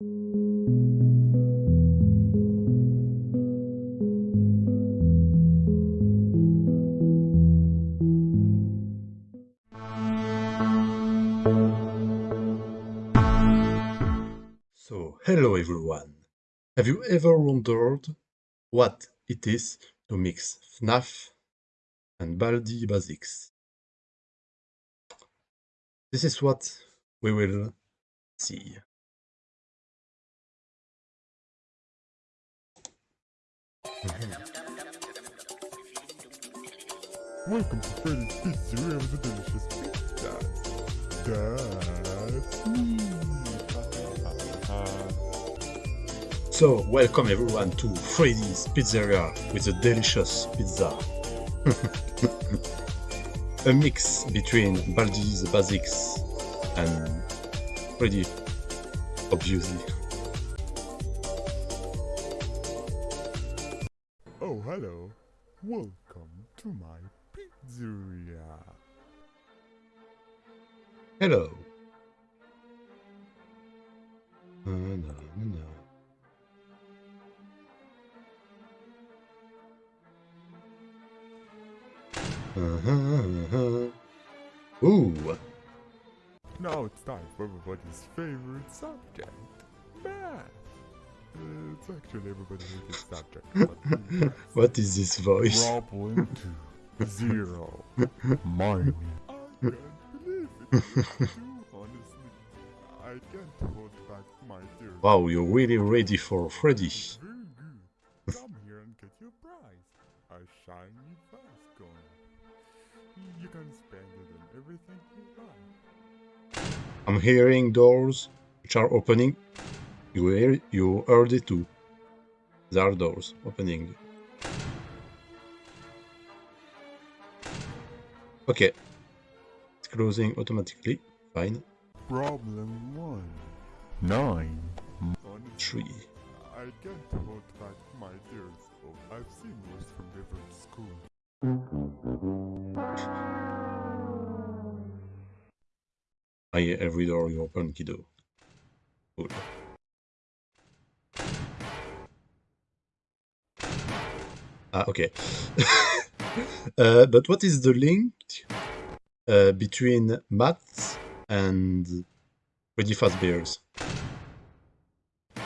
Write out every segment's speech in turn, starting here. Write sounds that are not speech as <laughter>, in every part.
So, hello everyone. Have you ever wondered what it is to mix FNAF and Baldi Basics? This is what we will see. Welcome to Freddy's the delicious pizza. So, welcome everyone to Freddy's Pizzeria with a delicious pizza. <laughs> a mix between Baldi's Basics and Freddy, obviously. Hello. Na, na, na, na. Uh-huh, uh-huh. Ooh, Now it's time for everybody's favorite subject, math. Uh, It's actually everybody's favorite subject, <laughs> what is this voice? Problem two, zero, <laughs> mine. <laughs> Wow, you're really ready for Freddy. Come here and get your prize. A shiny. You can spend it on everything you like. I'm hearing doors which are opening. You hear, you heard it too. There are doors opening. Okay. It's closing automatically. Fine. Problem one. Nine. Honestly, Three. I can't hold back my tears. Oh, I've seen worse from different schools. I hear every door you open, kiddo. Cool. Ah, okay. <laughs> uh, but what is the link uh, between maths and Freddy Fazbear's?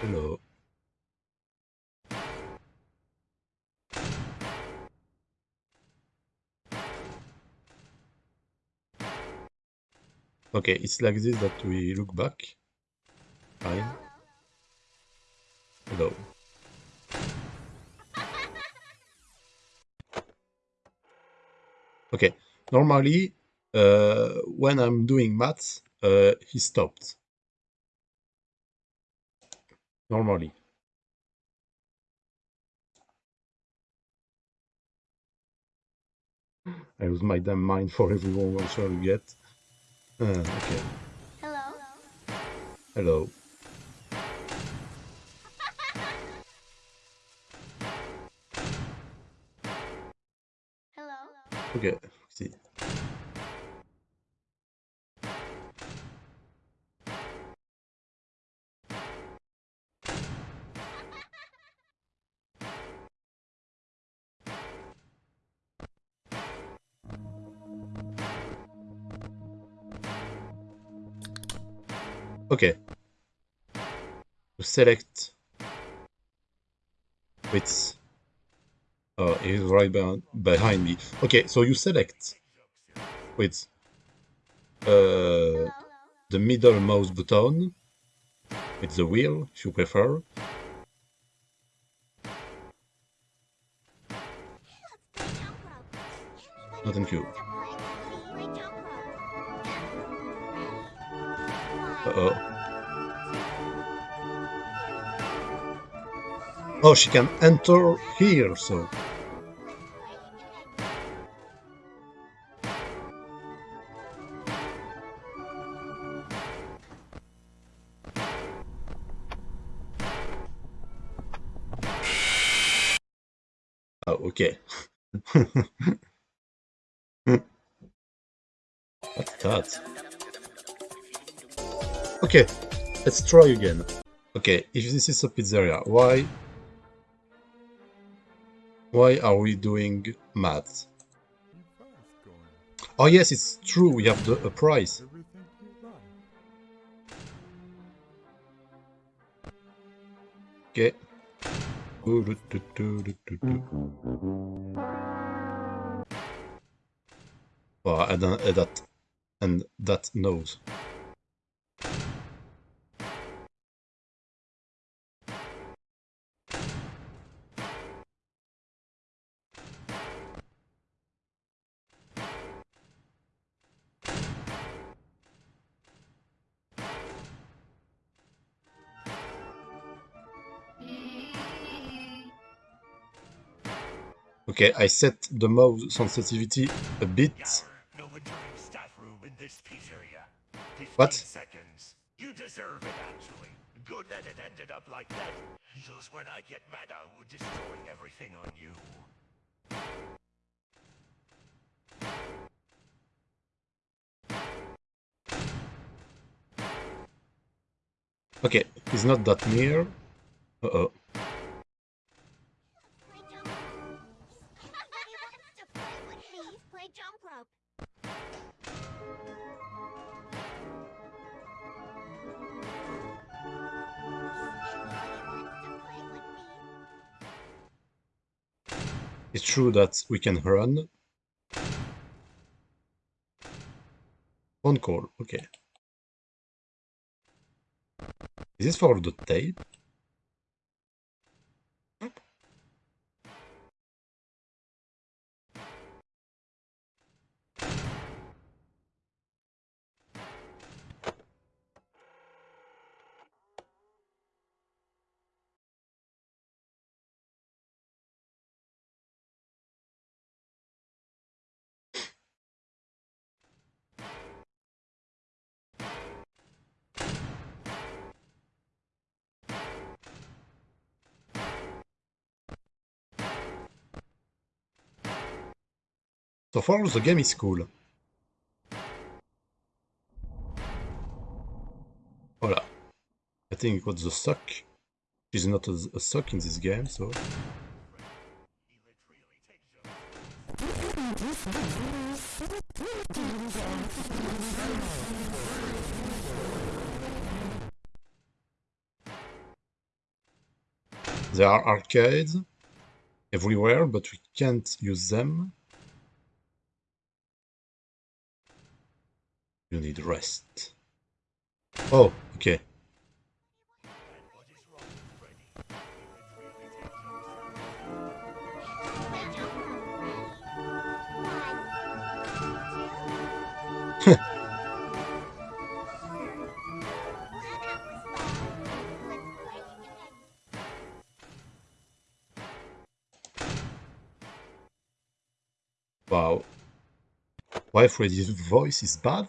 Hello. Okay, it's like this that we look back. Fine. Hello. Okay, normally when I'm doing maths, uh, he stopped. Normally. I lose my damn mind for everyone answer you get. Uh, okay, Hello. hello. <laughs> Hello. Okay, see. Okay. To select width Oh, he's right be- behind me. Okay, so you select with uh, the middle mouse button with the wheel, if you prefer. No, thank you. Uh-oh. Oh, she can enter here, so... Oh, okay. <laughs> What's that? Okay, let's try again. Okay, if this is a pizzeria, why why are we doing going. Oh yes, it's true, we have the a price. Okay. Do-do-do-do-do-do-do. Uh, and, that and that knows. Okay, I set the mouse sensitivity a bit. No entering staff room in this pizzeria. 15 What? You deserve it, actually. Good that it ended up like that. Just when I get mad, I destroy everything on you. Okay, he's not that near. Uh-oh. Jump rope. It's true that we can run. Phone call, okay. Is this for the tape? So far, the game is cool. Voila. I think it was the suck. She's not a, a suck in this game, so... There are arcades everywhere, but we can't use them. You need rest. Oh, okay. <laughs> Wow. Why Freddy's voice is bad?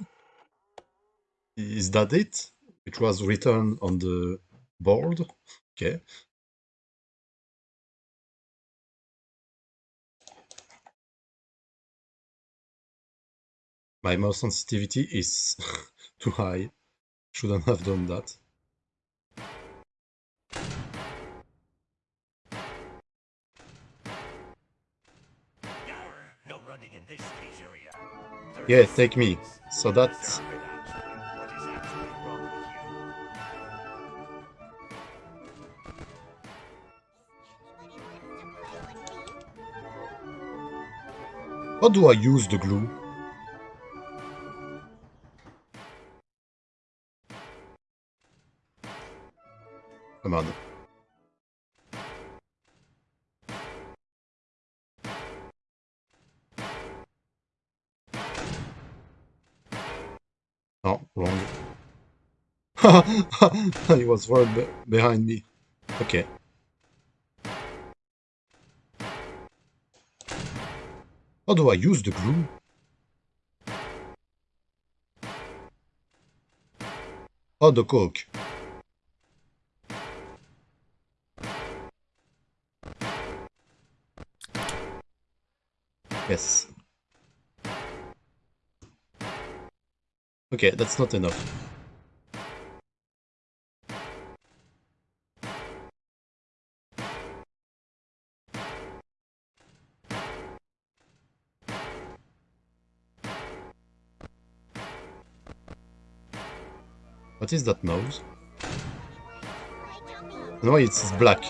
Is that it? It was written on the board? Okay. My mouse sensitivity is <laughs> too high. Shouldn't have done that. Yarr, no running in this pizzeria. Yeah, take me. So that how do I use the glue? Come on. Oh, wrong. <laughs> he was right be behind me. Okay. How do I use the glue? Oh, the coke. Yes. Okay, that's not enough. What is that nose? No, it's black.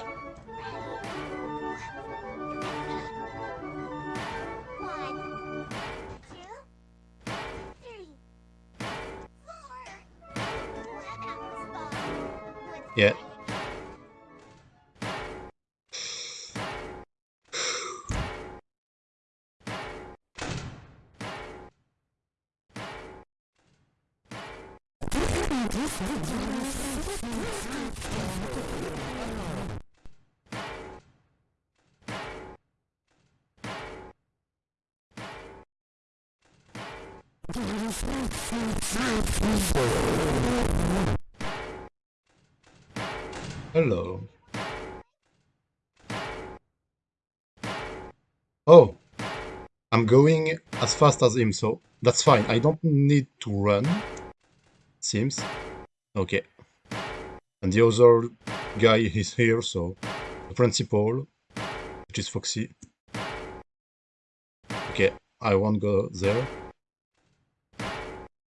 One, Hello. Oh, I'm going as fast as him, so that's fine. I don't need to run. Seems. Okay. And the other guy is here, so the principal, which is Foxy. Okay, I won't go there.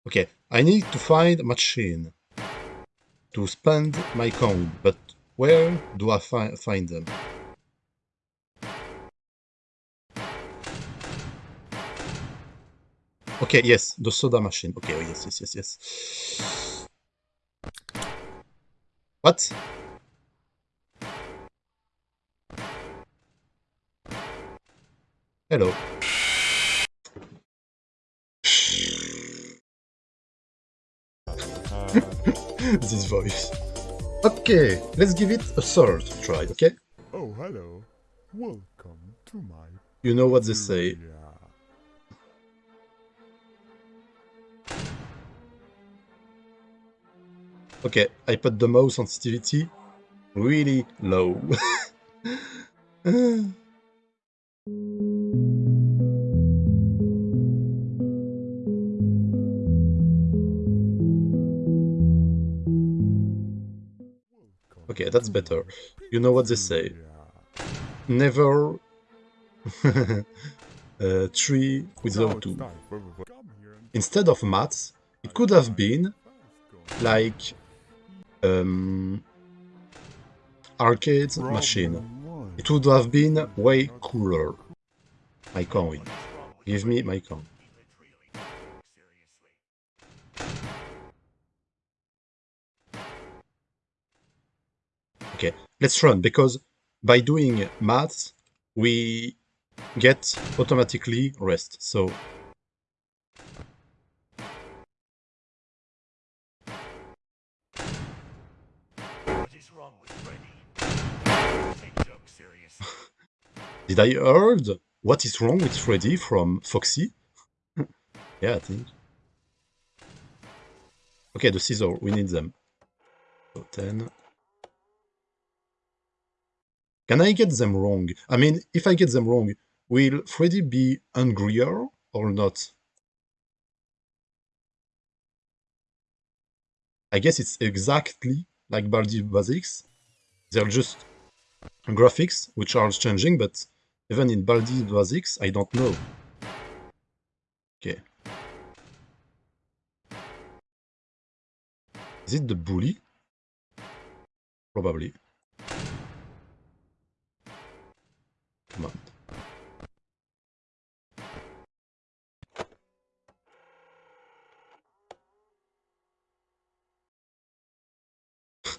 Okay, I need to find a machine to spend my coin, but where do I fi find them? Okay, yes, the soda machine. Okay, oh, yes, yes, yes, yes. What? Hello. <laughs> this voice. Okay, let's give it a third try, okay? Oh, hello. Welcome to my You know what they say. Okay, I put the mouse sensitivity really low. <laughs> okay, that's better. You know what they say. Never <laughs> uh, three without two. Instead of maths, it could have been like um, arcade machine. It would have been way cooler. My coin. Give me my coin. Let's run because by doing maths, we get automatically rest. So What is wrong with Freddy? Take jokes seriously. <laughs> did I heard what is wrong with Freddy from Foxy? <laughs> yeah, I think. Okay, the scissor, we need them. So 10. Can I get them wrong? I mean, if I get them wrong, will Freddy be angrier or not? I guess it's exactly like Baldi Basics. They're just graphics which are changing, but even in Baldi Basics, I don't know. Okay. Is it the bully? Probably.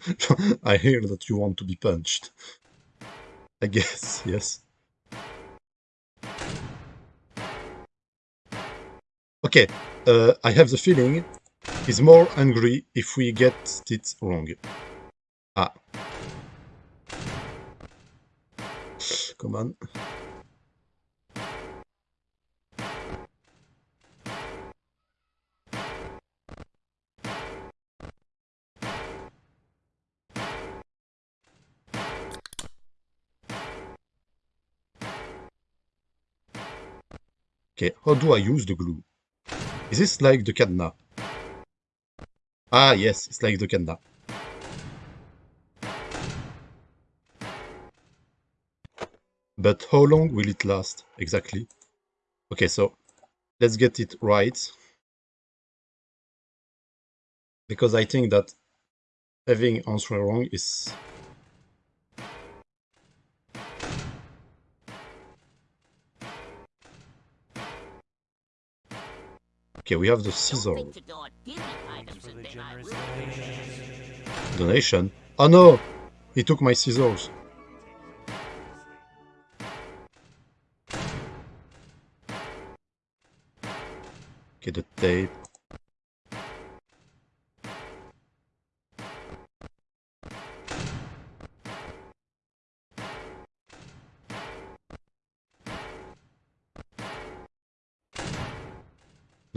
<laughs> I hear that you want to be punched. I guess, yes. Okay, uh, I have the feeling he's more angry if we get it wrong. Ah. Come on. Okay, how do I use the glue? Is this like the cadenas? Ah, yes, it's like the cadenas. But how long will it last, exactly? Okay, so let's get it right. because I think that having answer wrong is Okay, we have the scissor donation. Oh no! He took my scissors. Okay, the tape.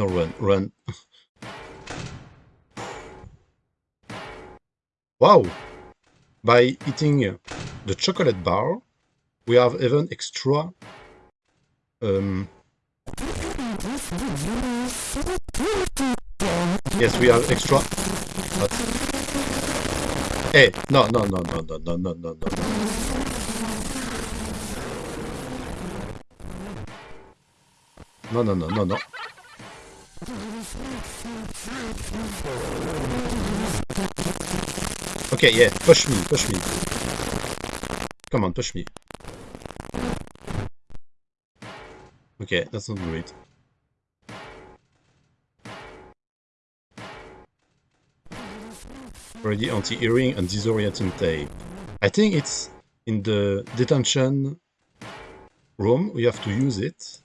No, run, run. wow! By eating the chocolate bar, we have even extra um, Yes, we have extra. What? Hey, no, no, no, no, no, no, no, no, no. No, no, no, no, no. Okay, yeah, push me, push me. Come on, push me. Okay, that's not great. Already anti-earring and disorienting tape. I think it's in the detention room. We have to use it.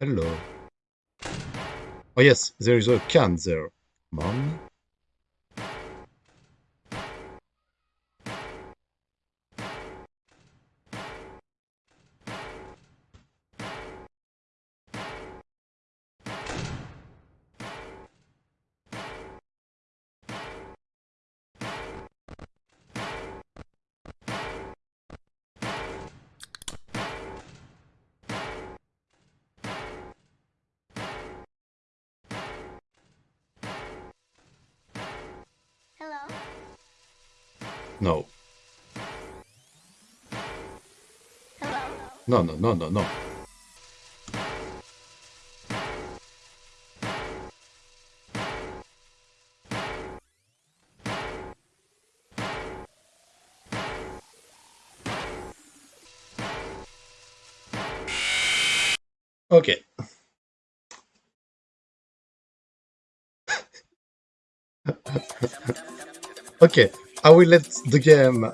Hello. Oh yes, there is a can there. Come on. No. Hello? No, no, no, no, no. Okay. <laughs> okay, I will let the game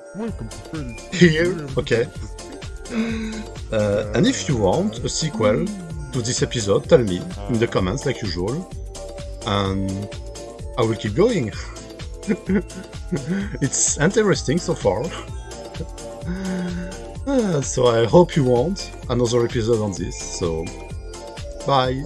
here. Okay. Uh, and if you want a sequel to this episode, tell me in the comments like usual. And I will keep going. <laughs> it's interesting so far. Uh, <laughs> so I hope you want another episode on this. So, bye.